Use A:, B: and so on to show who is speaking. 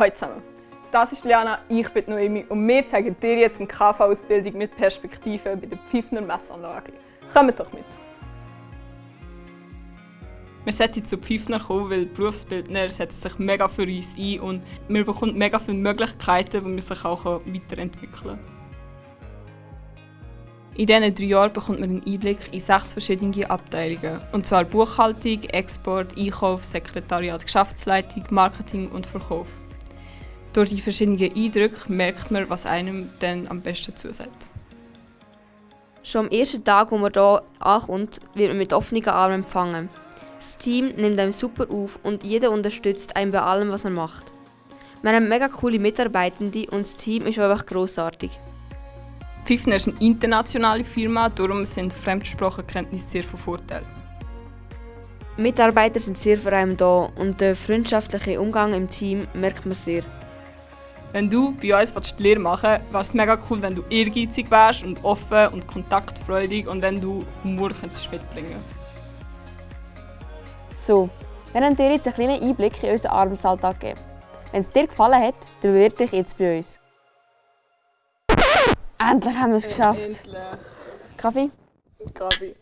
A: Hallo zusammen, das ist Liana, ich bin Noemi und wir zeigen dir jetzt eine KV-Ausbildung mit Perspektive bei der Pfiffner Messanlage. Kommt doch mit! Wir sollten zu Pfiffner kommen, weil Berufsbildner setzt sich mega für uns ein und wir bekommen mega viele Möglichkeiten, wo man sich auch weiterentwickeln kann. In diesen drei Jahren bekommt man einen Einblick in sechs verschiedene Abteilungen. Und zwar Buchhaltung, Export, Einkauf, Sekretariat, Geschäftsleitung, Marketing und Verkauf. Durch die verschiedenen Eindrücke merkt man, was einem dann am besten zusagt.
B: Schon am ersten Tag, wo man hier ankommt, wird man mit offenen Armen empfangen. Das Team nimmt einem super auf und jeder unterstützt einen bei allem, was er macht. Wir haben mega coole Mitarbeitende und das Team ist einfach grossartig.
A: Pfiffner ist eine internationale Firma, darum sind Fremdsprachenkenntnisse sehr von Vorteil.
B: Mitarbeiter sind sehr für einen da und der freundschaftliche Umgang im Team merkt man sehr.
A: Wenn du bei uns die Lehre machen willst, wäre es mega cool, wenn du ehrgeizig wärst und offen und kontaktfreudig und wenn du Humor könntest mitbringen
B: So, wir haben dir jetzt einen kleinen Einblick in unseren Arbeitsalltag gegeben. Wenn es dir gefallen hat, dann bewirb dich jetzt bei uns. Endlich haben wir es geschafft.
A: Endlich.
B: Kaffee?
A: Kaffee.